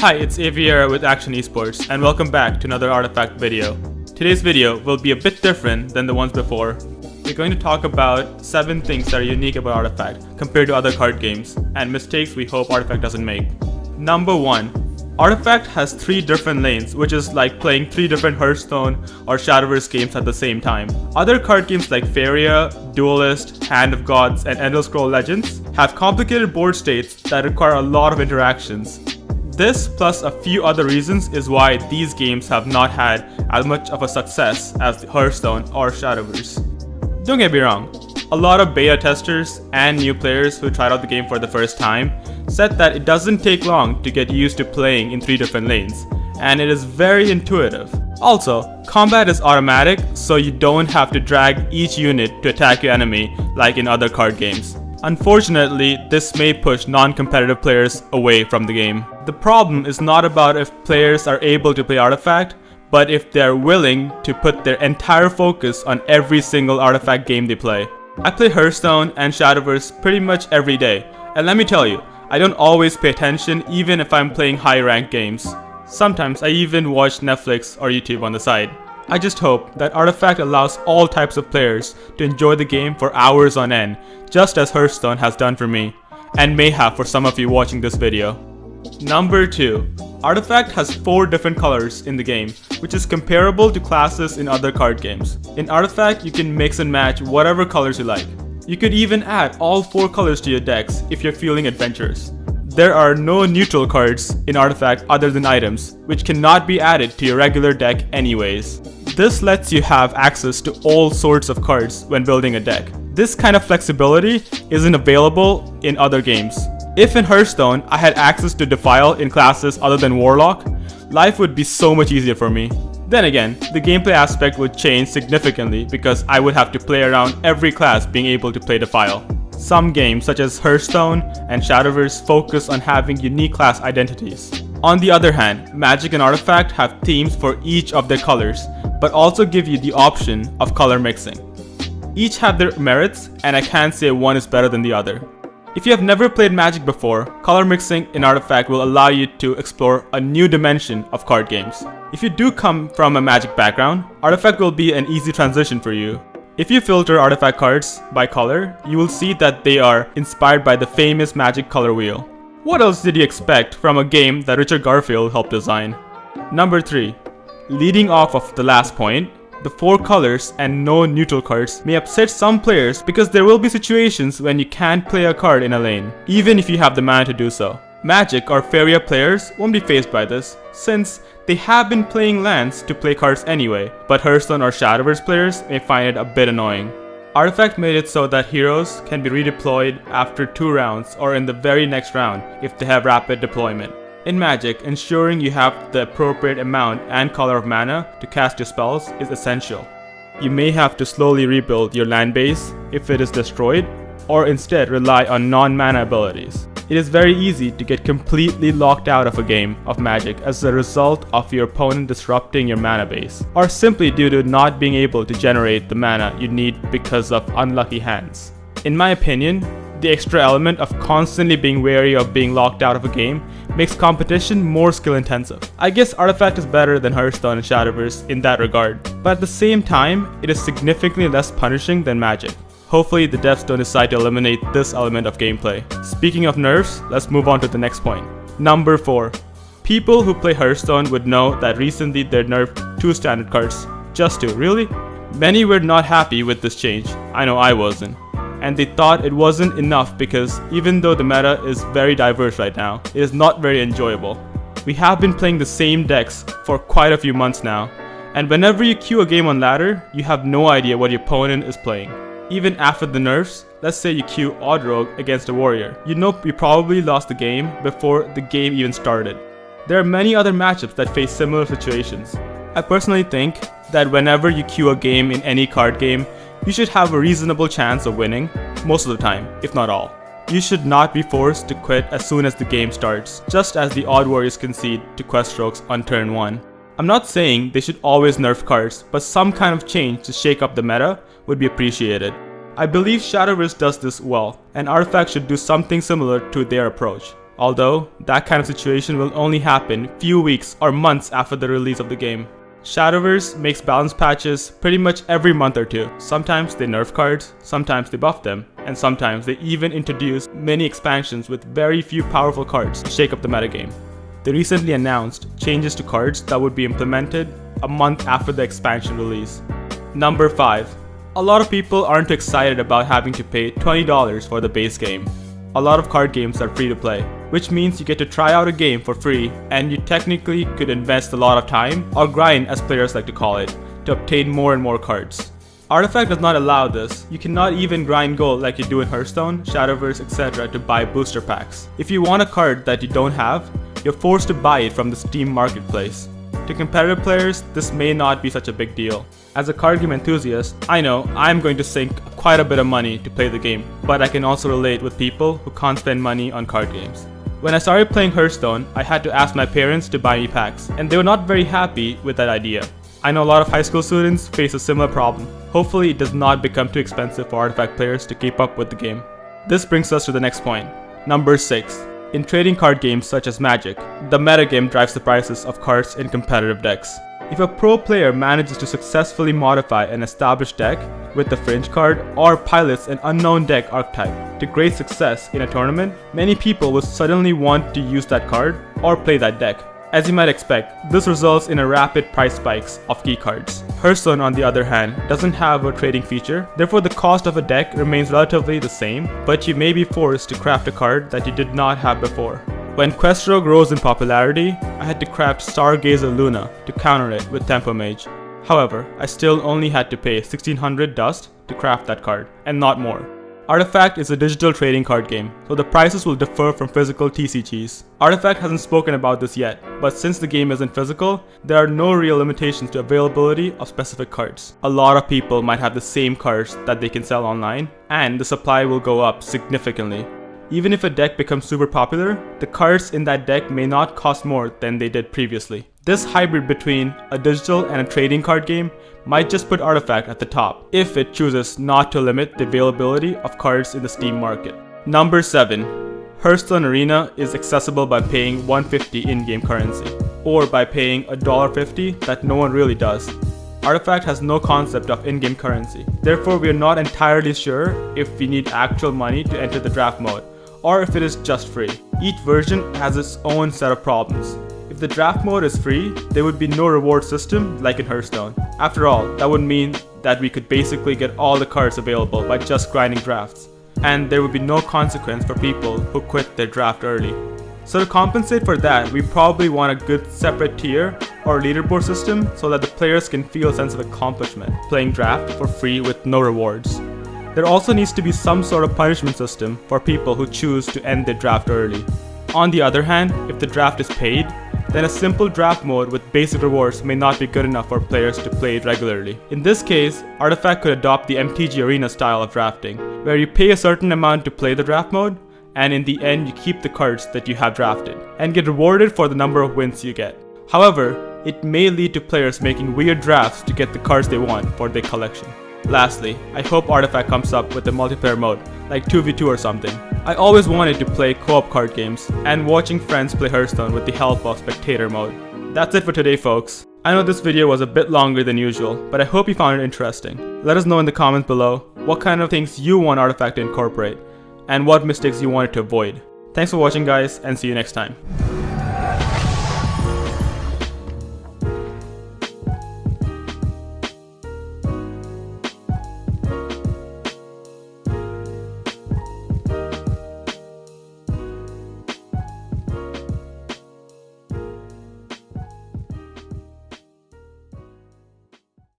Hi, it's Aviera with Action Esports, and welcome back to another Artifact video. Today's video will be a bit different than the ones before. We're going to talk about 7 things that are unique about Artifact compared to other card games, and mistakes we hope Artifact doesn't make. Number 1. Artifact has 3 different lanes, which is like playing 3 different Hearthstone or Shadowverse games at the same time. Other card games like Faeria, Duelyst, Hand of Gods, and Elder Scroll Legends have complicated board states that require a lot of interactions. This, plus a few other reasons, is why these games have not had as much of a success as Hearthstone or Shadowverse. Don't get me wrong, a lot of beta testers and new players who tried out the game for the first time said that it doesn't take long to get used to playing in three different lanes, and it is very intuitive. Also, combat is automatic, so you don't have to drag each unit to attack your enemy like in other card games. Unfortunately, this may push non-competitive players away from the game. The problem is not about if players are able to play Artifact, but if they're willing to put their entire focus on every single Artifact game they play. I play Hearthstone and Shadowverse pretty much every day, and let me tell you, I don't always pay attention even if I'm playing high ranked games. Sometimes I even watch Netflix or YouTube on the side. I just hope that Artifact allows all types of players to enjoy the game for hours on end, just as Hearthstone has done for me, and may have for some of you watching this video. Number 2. Artifact has 4 different colors in the game, which is comparable to classes in other card games. In Artifact, you can mix and match whatever colors you like. You could even add all 4 colors to your decks if you're feeling adventurous. There are no neutral cards in Artifact other than items, which cannot be added to your regular deck anyways. This lets you have access to all sorts of cards when building a deck. This kind of flexibility isn't available in other games. If in Hearthstone I had access to Defile in classes other than Warlock, life would be so much easier for me. Then again, the gameplay aspect would change significantly because I would have to play around every class being able to play Defile. Some games such as Hearthstone and Shadowverse focus on having unique class identities. On the other hand, Magic and Artifact have themes for each of their colors, but also give you the option of color mixing. Each have their merits, and I can't say one is better than the other. If you have never played Magic before, color mixing in Artifact will allow you to explore a new dimension of card games. If you do come from a Magic background, Artifact will be an easy transition for you. If you filter Artifact cards by color, you will see that they are inspired by the famous Magic color wheel. What else did you expect from a game that Richard Garfield helped design? Number 3. Leading off of the last point, the four colors and no neutral cards may upset some players because there will be situations when you can't play a card in a lane, even if you have the mana to do so. Magic or Faeria players won't be faced by this, since they have been playing lands to play cards anyway, but Hearthstone or Shadowverse players may find it a bit annoying. Artifact made it so that heroes can be redeployed after 2 rounds or in the very next round if they have rapid deployment. In Magic, ensuring you have the appropriate amount and color of mana to cast your spells is essential. You may have to slowly rebuild your land base if it is destroyed, or instead rely on non-mana abilities. It is very easy to get completely locked out of a game of Magic as a result of your opponent disrupting your mana base, or simply due to not being able to generate the mana you need because of unlucky hands. In my opinion, the extra element of constantly being wary of being locked out of a game makes competition more skill intensive. I guess Artifact is better than Hearthstone and Shadowverse in that regard, but at the same time, it is significantly less punishing than Magic. Hopefully the devs don't decide to eliminate this element of gameplay. Speaking of nerfs, let's move on to the next point. Number 4. People who play Hearthstone would know that recently they nerfed 2 standard cards. Just 2, really? Many were not happy with this change, I know I wasn't and they thought it wasn't enough because even though the meta is very diverse right now, it is not very enjoyable. We have been playing the same decks for quite a few months now, and whenever you queue a game on ladder, you have no idea what your opponent is playing. Even after the nerfs, let's say you queue Odd Rogue against a warrior, you know you probably lost the game before the game even started. There are many other matchups that face similar situations. I personally think that whenever you queue a game in any card game, you should have a reasonable chance of winning, most of the time, if not all. You should not be forced to quit as soon as the game starts, just as the Odd Warriors concede to Quest Rogues on turn 1. I'm not saying they should always nerf cards, but some kind of change to shake up the meta would be appreciated. I believe Shadowverse does this well, and Artifact should do something similar to their approach. Although, that kind of situation will only happen few weeks or months after the release of the game. Shadowverse makes balance patches pretty much every month or two. Sometimes they nerf cards, sometimes they buff them, and sometimes they even introduce many expansions with very few powerful cards to shake up the metagame. They recently announced changes to cards that would be implemented a month after the expansion release. Number 5. A lot of people aren't excited about having to pay $20 for the base game. A lot of card games are free to play, which means you get to try out a game for free and you technically could invest a lot of time, or grind as players like to call it, to obtain more and more cards. Artifact does not allow this. You cannot even grind gold like you do in Hearthstone, Shadowverse, etc. to buy booster packs. If you want a card that you don't have, you're forced to buy it from the Steam marketplace. To competitive players, this may not be such a big deal. As a card game enthusiast, I know I'm going to sink quite a bit of money to play the game, but I can also relate with people who can't spend money on card games. When I started playing Hearthstone, I had to ask my parents to buy me packs, and they were not very happy with that idea. I know a lot of high school students face a similar problem. Hopefully it does not become too expensive for Artifact players to keep up with the game. This brings us to the next point. Number 6. In trading card games such as Magic, the metagame drives the prices of cards in competitive decks. If a pro player manages to successfully modify an established deck with the fringe card or pilots an unknown deck archetype to great success in a tournament, many people will suddenly want to use that card or play that deck. As you might expect, this results in a rapid price spikes of key cards. Hearthstone on the other hand doesn't have a trading feature, therefore the cost of a deck remains relatively the same, but you may be forced to craft a card that you did not have before. When Quest Rogue rose in popularity, I had to craft Stargazer Luna to counter it with Tempo Mage. However, I still only had to pay 1600 dust to craft that card, and not more. Artifact is a digital trading card game, so the prices will differ from physical TCGs. Artifact hasn't spoken about this yet, but since the game isn't physical, there are no real limitations to availability of specific cards. A lot of people might have the same cards that they can sell online, and the supply will go up significantly. Even if a deck becomes super popular, the cards in that deck may not cost more than they did previously. This hybrid between a digital and a trading card game might just put Artifact at the top, if it chooses not to limit the availability of cards in the Steam market. Number 7. Hearthstone Arena is accessible by paying 150 in-game currency, or by paying $1.50 that no one really does. Artifact has no concept of in-game currency, therefore we are not entirely sure if we need actual money to enter the draft mode, or if it is just free. Each version has its own set of problems. If the draft mode is free, there would be no reward system like in Hearthstone. After all, that would mean that we could basically get all the cards available by just grinding drafts. And there would be no consequence for people who quit their draft early. So to compensate for that, we probably want a good separate tier or leaderboard system so that the players can feel a sense of accomplishment playing draft for free with no rewards. There also needs to be some sort of punishment system for people who choose to end their draft early. On the other hand, if the draft is paid, then a simple draft mode with basic rewards may not be good enough for players to play it regularly. In this case, Artifact could adopt the MTG Arena style of drafting, where you pay a certain amount to play the draft mode, and in the end you keep the cards that you have drafted, and get rewarded for the number of wins you get. However, it may lead to players making weird drafts to get the cards they want for their collection. Lastly, I hope Artifact comes up with a multiplayer mode, like 2v2 or something. I always wanted to play co-op card games, and watching friends play Hearthstone with the help of spectator mode. That's it for today folks. I know this video was a bit longer than usual, but I hope you found it interesting. Let us know in the comments below what kind of things you want Artifact to incorporate, and what mistakes you wanted to avoid. Thanks for watching guys, and see you next time.